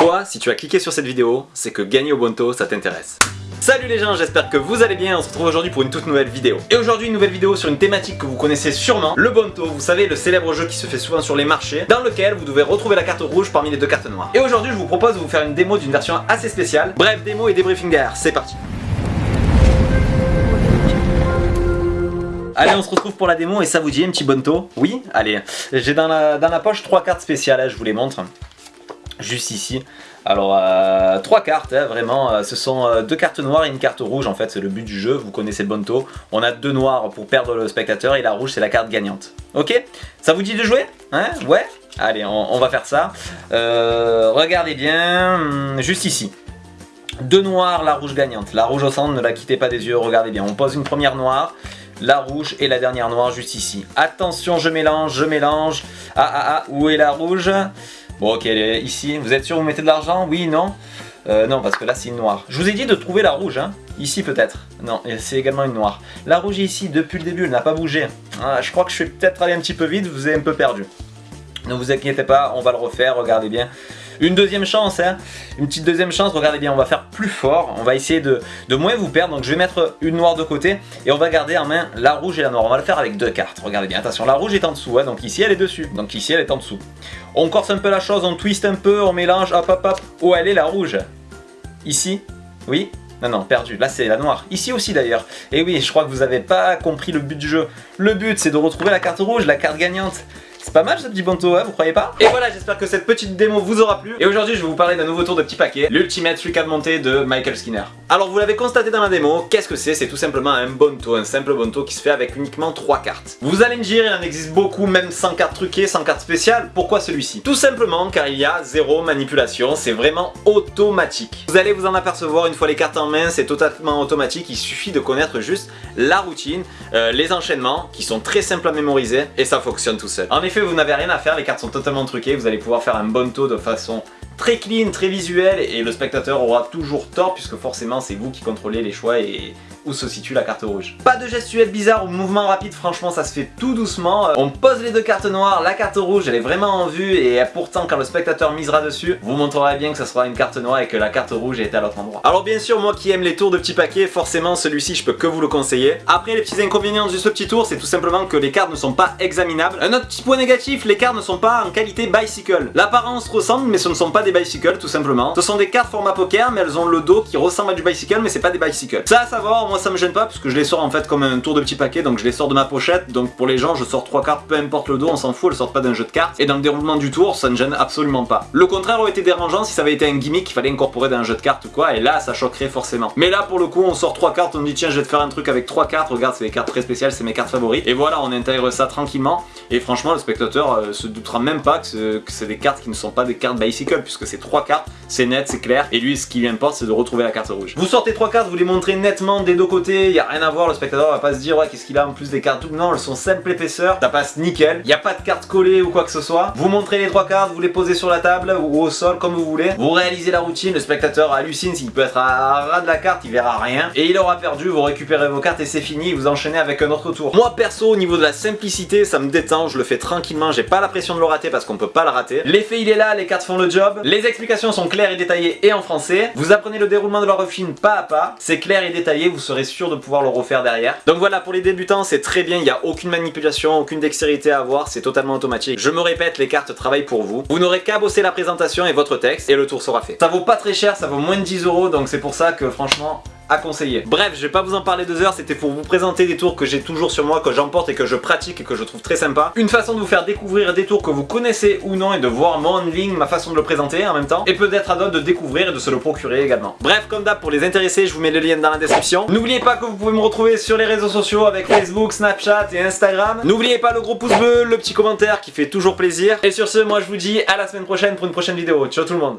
Toi, si tu as cliqué sur cette vidéo, c'est que gagner au Bonto, ça t'intéresse. Salut les gens, j'espère que vous allez bien, on se retrouve aujourd'hui pour une toute nouvelle vidéo. Et aujourd'hui une nouvelle vidéo sur une thématique que vous connaissez sûrement, le Bonto, vous savez le célèbre jeu qui se fait souvent sur les marchés, dans lequel vous devez retrouver la carte rouge parmi les deux cartes noires. Et aujourd'hui je vous propose de vous faire une démo d'une version assez spéciale. Bref, démo et débriefing derrière, c'est parti. Allez, on se retrouve pour la démo et ça vous dit un petit bonto Oui? Allez, j'ai dans la, dans la poche trois cartes spéciales, je vous les montre. Juste ici. Alors, euh, trois cartes, hein, vraiment. Euh, ce sont euh, deux cartes noires et une carte rouge, en fait, c'est le but du jeu. Vous connaissez le bonto. On a deux noirs pour perdre le spectateur et la rouge, c'est la carte gagnante. Ok? Ça vous dit de jouer? Hein? Ouais? Allez, on, va faire ça. regardez bien, hum, juste ici. Deux noirs, la rouge gagnante. La rouge au centre, ne la quittez pas des yeux, regardez bien. On pose une première noire la rouge et la dernière noire juste ici. Attention, je mélange, je mélange. Ah ah ah, où est la rouge? Bon ok, ici. Vous êtes sûr vous mettez de l'argent? Oui, non? Euh, Non, parce que là c'est une noire. Je vous ai dit de trouver la rouge, hein. Ici peut-être. Non, c'est également une noire. La rouge ici, depuis le début, elle n'a pas bougé. Ah, je crois que je vais peut-être aller un petit peu vite, vous avez un peu perdu. Ne vous inquiétez pas, on va le refaire, regardez bien. Une deuxième chance, hein. une petite deuxième chance, regardez bien, on va faire plus fort, on va essayer de, de, moins vous perdre, donc je vais mettre une noire de côté, et on va garder en main la rouge et la noire, on va le faire avec deux cartes, regardez bien, attention, la rouge est en dessous, hein, donc ici elle est dessus, donc ici elle est en dessous. On corse un peu la chose, on twist un peu, on mélange, hop hop hop, où elle est la rouge. Ici. Oui. Non, non, perdu. Là, c'est la noire. Ici aussi, d'ailleurs. Et oui, je crois que vous n'avez pas compris le but du jeu. Le but, c'est de retrouver la carte rouge, la carte gagnante. C'est pas mal ce petit bonto, hein, vous croyez pas Et voilà, j'espère que cette petite démo vous aura plu. Et aujourd'hui, je vais vous parler d'un nouveau tour de petit paquet, l'Ultimate Monté de Michael Skinner. Alors, vous l'avez constaté dans la démo, qu'est-ce que c'est? C'est tout simplement un bonto, un simple bonto qui se fait avec uniquement 3 cartes. Vous allez me dire, il en existe beaucoup, même sans cartes truquées, sans cartes spéciales. Pourquoi celui-ci? Tout simplement car il y a zéro manipulation, c'est vraiment automatique. Vous allez vous en apercevoir une fois les cartes en main, c'est totalement automatique, il suffit de connaître juste la routine, euh, les enchaînements, qui sont très simples à mémoriser, et ça fonctionne tout seul. En effet, vous n'avez rien à faire, les cartes sont totalement truquées, vous allez pouvoir faire un bon taux de façon très clean, très visuelle, et le spectateur aura toujours tort, puisque forcément c'est vous qui contrôlez les choix et où se situe la carte rouge. Pas de gestuelle bizarre ou mouvement rapide, franchement ça se fait tout doucement. Euh, on pose les deux cartes noires, la carte rouge elle est vraiment en vue et pourtant quand le spectateur misera dessus, vous montrerez bien que ce sera une carte noire et que la carte rouge est à l'autre endroit. Alors bien sûr moi qui aime les tours de petits paquets, forcément celui-ci je peux que vous le conseiller. Après les petits inconvénients de ce petit tour, c'est tout simplement que les cartes ne sont pas examinables. Un autre petit point négatif, les cartes ne sont pas en qualité bicycle. L'apparence ressemble mais ce ne sont pas des bicycles tout simplement. Ce sont des cartes format poker mais elles ont le dos qui ressemble à du bicycle mais c'est pas des bicycles. Ça à savoir, moi ça me gêne pas parce que je les sors en fait comme un tour de petit paquet donc je les sors de ma pochette donc pour les gens je sors trois cartes peu importe le dos on s'en fout elles sortent pas d'un jeu de cartes et dans le déroulement du tour ça ne gêne absolument pas. Le contraire aurait été dérangeant si ça avait été un gimmick qu'il fallait incorporer dans un jeu de cartes ou quoi et là ça choquerait forcément. Mais là pour le coup on sort trois cartes on dit tiens je vais te faire un truc avec trois cartes regarde c'est des cartes très spéciales c'est mes cartes favorites et voilà on intègre ça tranquillement et franchement le spectateur euh, se doutera même pas que c'est des cartes qui ne sont pas des cartes bicycle puisque c'est trois cartes c'est net c'est clair et lui ce qui lui importe c'est de retrouver la carte rouge. Vous sortez trois cartes vous les montrez nettement des deux il y a rien à voir, le spectateur va pas se dire ouais qu'est-ce qu'il a en plus des cartes, non elles sont simple épaisseur, ça passe nickel, il n'y a pas de cartes collées ou quoi que ce soit, vous montrez les trois cartes, vous les posez sur la table ou au sol comme vous voulez, vous réalisez la routine, le spectateur hallucine s'il peut être à ras de la carte, il verra rien, et il aura perdu, vous récupérez vos cartes et c'est fini, vous enchaînez avec un autre tour. Moi perso au niveau de la simplicité, ça me détend, je le fais tranquillement, j'ai pas la pression de le rater parce qu'on peut pas le rater. L'effet il est là, les cartes font le job, les explications sont claires et détaillées et en français, vous apprenez le déroulement de la refine pas à pas, c'est clair et détaillé, vous serez sûr de pouvoir le refaire derrière. Donc voilà, pour les débutants, c'est très bien, il n'y a aucune manipulation, aucune dextérité à avoir, c'est totalement automatique. Je me répète, les cartes travaillent pour vous. Vous n'aurez qu'à bosser la présentation et votre texte, et le tour sera fait. Ça vaut pas très cher, ça vaut moins de 10 euros, donc c'est pour ça que franchement, à conseiller. Bref, je vais pas vous en parler deux heures, c'était pour vous présenter des tours que j'ai toujours sur moi, que j'emporte et que je pratique et que je trouve très sympa. Une façon de vous faire découvrir des tours que vous connaissez ou non et de voir mon ligne, ma façon de le présenter en même temps. Et peut-être à d'autres de découvrir et de se le procurer également. Bref, comme d'hab, pour les intéressés, je vous mets le lien dans la description. N'oubliez pas que vous pouvez me retrouver sur les réseaux sociaux avec Facebook, Snapchat et Instagram. N'oubliez pas le gros pouce bleu, le petit commentaire qui fait toujours plaisir. Et sur ce, moi je vous dis à la semaine prochaine pour une prochaine vidéo. Ciao tout le monde